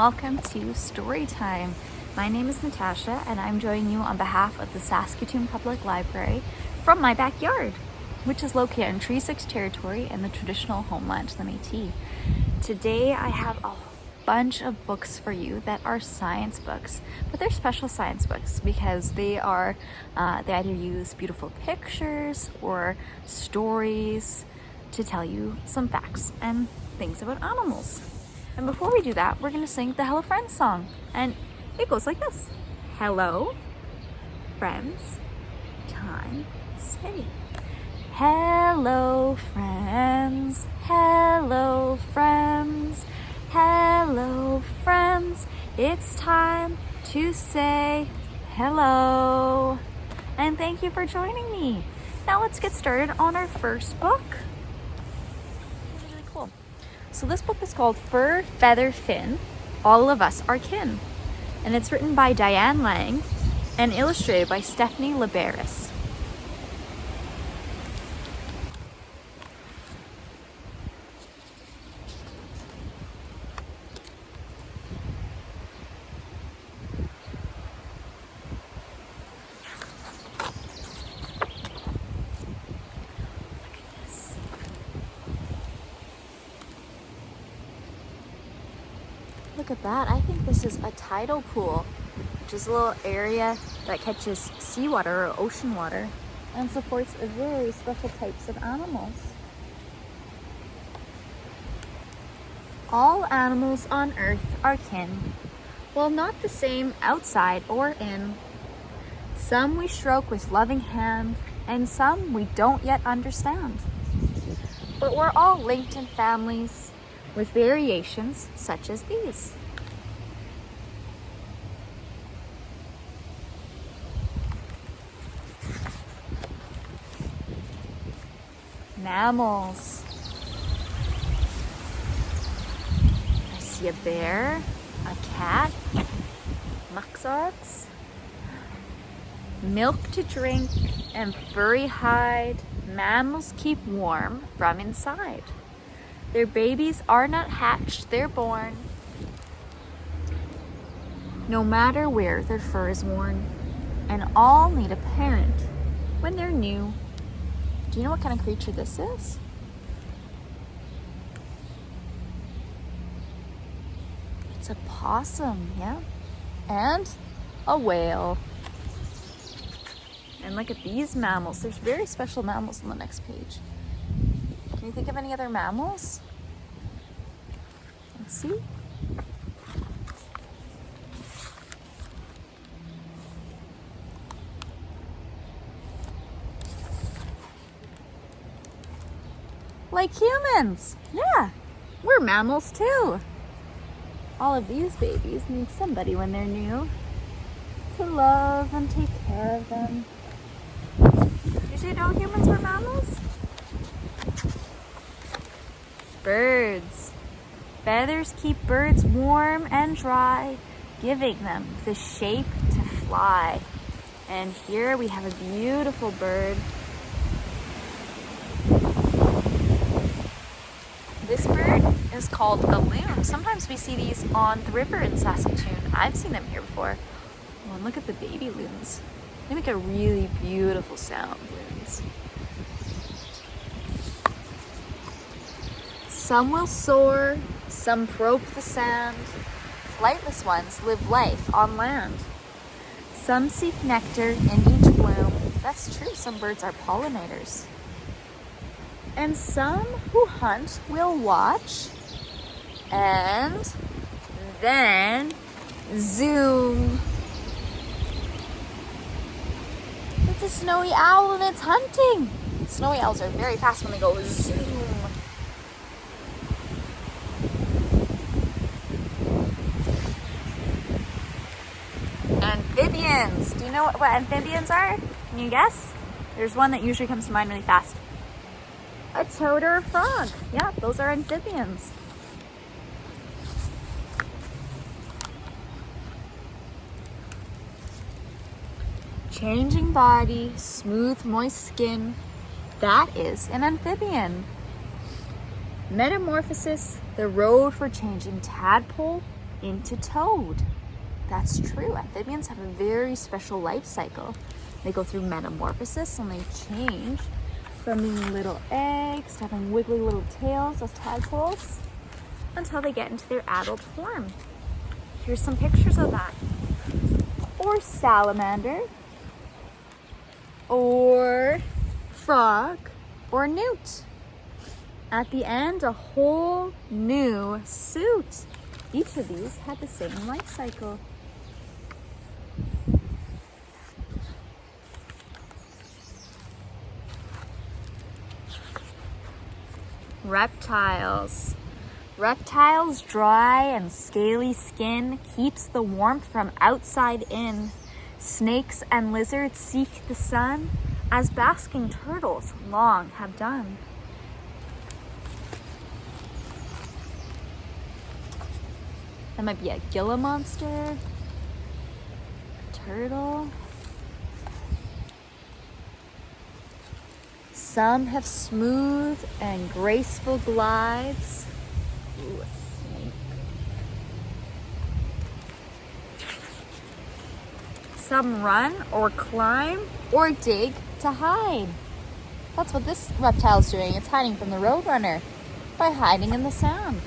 welcome to Story Time. My name is Natasha and I'm joining you on behalf of the Saskatoon Public Library from my backyard, which is located in Treaty 6 territory in the traditional homeland of the Métis. Today I have a bunch of books for you that are science books, but they're special science books because they are, uh, they either use beautiful pictures or stories to tell you some facts and things about animals. And before we do that, we're gonna sing the Hello Friends song. And it goes like this. Hello, friends, time, say. Hello, friends, hello, friends, hello, friends. It's time to say hello. And thank you for joining me. Now let's get started on our first book. So this book is called Fur, Feather, Fin, All of Us Are Kin. And it's written by Diane Lang and illustrated by Stephanie Laberis. Look at that. I think this is a tidal pool, which is a little area that catches seawater or ocean water and supports very special types of animals. All animals on earth are kin, while not the same outside or in. Some we stroke with loving hand, and some we don't yet understand. But we're all linked in families, with variations such as these. Mammals. I see a bear, a cat, muskox, milk to drink, and furry hide. Mammals keep warm from inside. Their babies are not hatched, they're born. No matter where their fur is worn. And all need a parent when they're new. Do you know what kind of creature this is? It's a possum, yeah? And a whale. And look at these mammals. There's very special mammals on the next page. Can you think of any other mammals? Let's see. Like humans. Yeah, we're mammals too. All of these babies need somebody when they're new to love and take care of them. Did you know humans were mammals? birds. Feathers keep birds warm and dry, giving them the shape to fly. And here we have a beautiful bird. This bird is called a loon. Sometimes we see these on the river in Saskatoon. I've seen them here before. Oh, and look at the baby loons. They make a really beautiful sound, loons. Some will soar, some probe the sand. Flightless ones live life on land. Some seek nectar in each bloom. That's true, some birds are pollinators. And some who hunt will watch and then zoom. It's a snowy owl and it's hunting. Snowy owls are very fast when they go zoom. Amphibians. Do you know what, what amphibians are? Can you guess? There's one that usually comes to mind really fast. A toad or a frog. Yeah, those are amphibians. Changing body, smooth, moist skin. That is an amphibian. Metamorphosis, the road for changing tadpole into toad. That's true. Amphibians have a very special life cycle. They go through metamorphosis and they change from little eggs to having wiggly little tails as tadpoles until they get into their adult form. Here's some pictures of that. Or salamander, or frog, or newt. At the end, a whole new suit. Each of these had the same life cycle. Reptiles. Reptiles' dry and scaly skin keeps the warmth from outside in. Snakes and lizards seek the sun as basking turtles long have done. That might be a Gila monster, turtle. Some have smooth and graceful glides. Ooh. Some run or climb or dig to hide. That's what this reptile is doing. It's hiding from the roadrunner by hiding in the sand.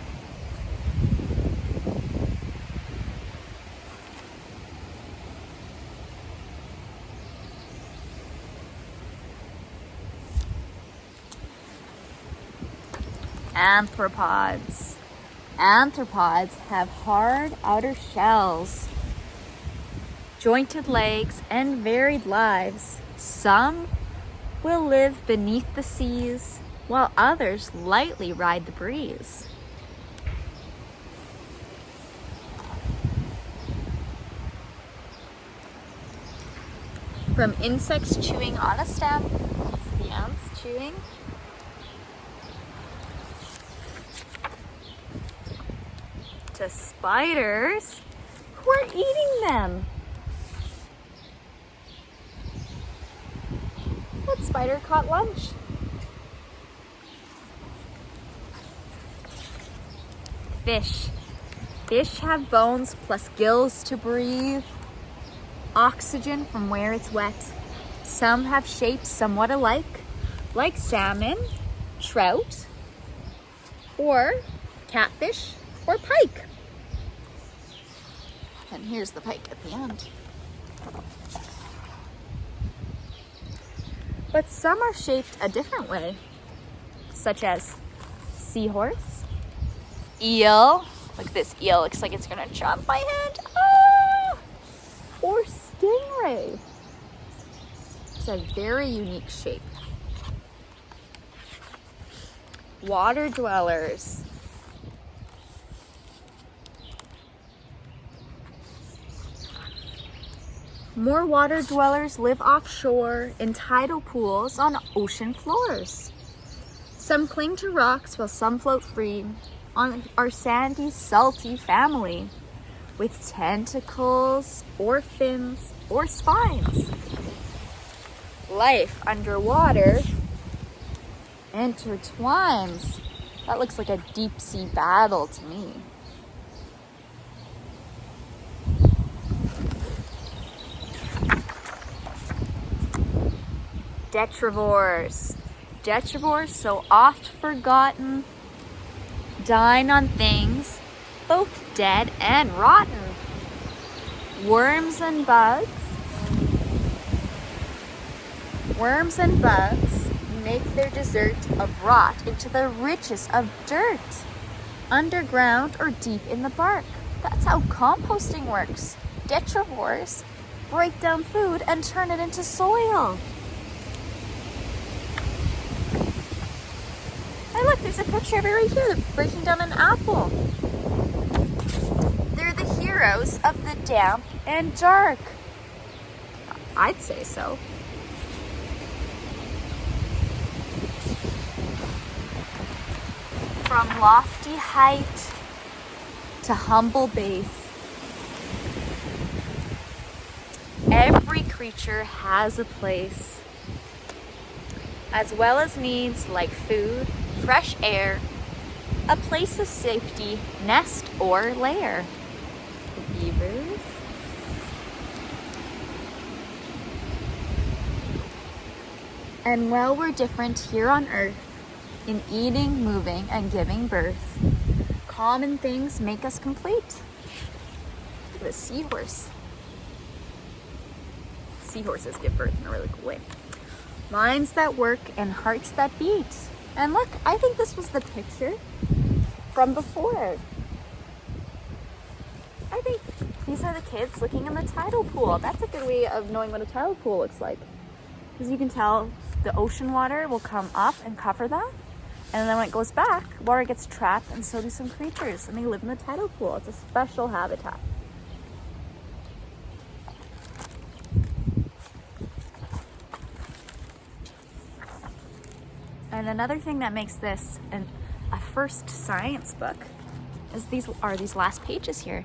Arthropods. Arthropods have hard outer shells, jointed legs, and varied lives. Some will live beneath the seas, while others lightly ride the breeze. From insects chewing on a stem, the ants chewing to spiders who are eating them. What spider caught lunch? Fish. Fish have bones plus gills to breathe, oxygen from where it's wet. Some have shapes somewhat alike, like salmon, trout, or catfish, or pike. And here's the pike at the end. But some are shaped a different way, such as seahorse, eel, like this eel looks like it's gonna chop my hand. ah! or stingray. It's a very unique shape. Water dwellers, More water dwellers live offshore in tidal pools on ocean floors. Some cling to rocks while some float free on our sandy, salty family with tentacles or fins or spines. Life underwater intertwines. That looks like a deep sea battle to me. Detrivores. Detrivores, so oft forgotten, dine on things both dead and rotten. Worms and bugs. Worms and bugs make their dessert of rot into the richest of dirt, underground or deep in the bark. That's how composting works. Detrivores break down food and turn it into soil. look, there's a picture of it right here. They're breaking down an apple. They're the heroes of the damp and dark. I'd say so. From lofty height to humble base, every creature has a place, as well as needs like food, fresh air, a place of safety, nest or lair. the beavers. And while we're different here on earth in eating, moving, and giving birth, common things make us complete. The seahorse. Seahorses give birth in a really cool way. Minds that work and hearts that beat. And look, I think this was the picture from before. I think these are the kids looking in the tidal pool. That's a good way of knowing what a tidal pool looks like. Because you can tell the ocean water will come up and cover that. And then when it goes back, water gets trapped and so do some creatures. And they live in the tidal pool. It's a special habitat. And another thing that makes this an, a first science book is these are these last pages here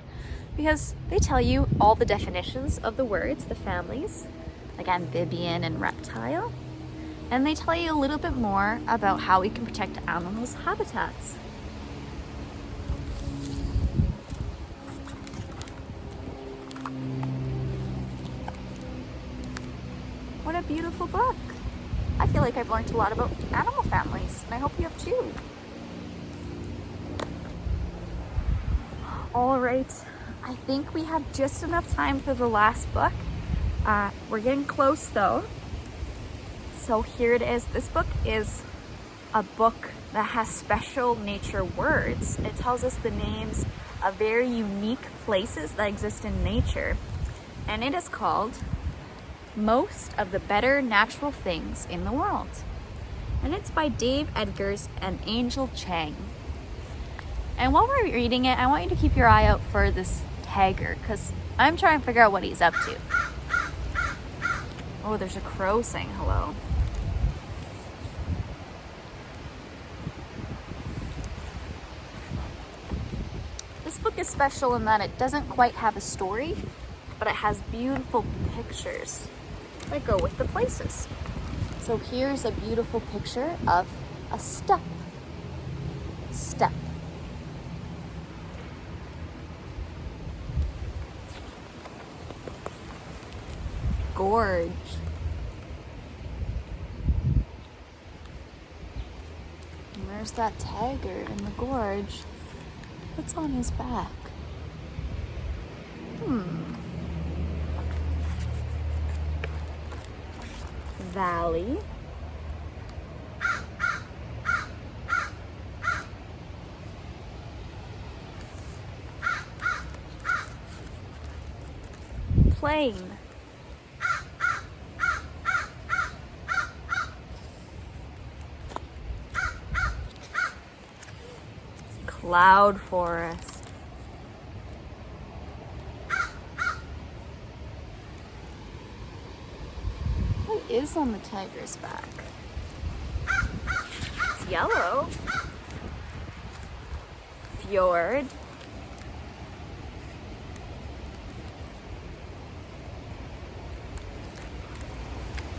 because they tell you all the definitions of the words, the families, like amphibian and reptile. And they tell you a little bit more about how we can protect animals' habitats. What a beautiful book. Feel like I've learned a lot about animal families, and I hope you have too. All right, I think we have just enough time for the last book. Uh, we're getting close though. So here it is. This book is a book that has special nature words. It tells us the names of very unique places that exist in nature. And it is called Most of the Better Natural Things in the World. And it's by Dave Eggers and Angel Chang. And while we're reading it, I want you to keep your eye out for this tiger because I'm trying to figure out what he's up to. Oh, there's a crow saying hello. This book is special in that it doesn't quite have a story, but it has beautiful pictures that go with the places. So here's a beautiful picture of a steppe. Steppe. Gorge. And there's that tiger in the gorge. What's on his back? Hmm. Valley. Plain. Cloud forest. What is on the tiger's back? It's yellow. Fjord.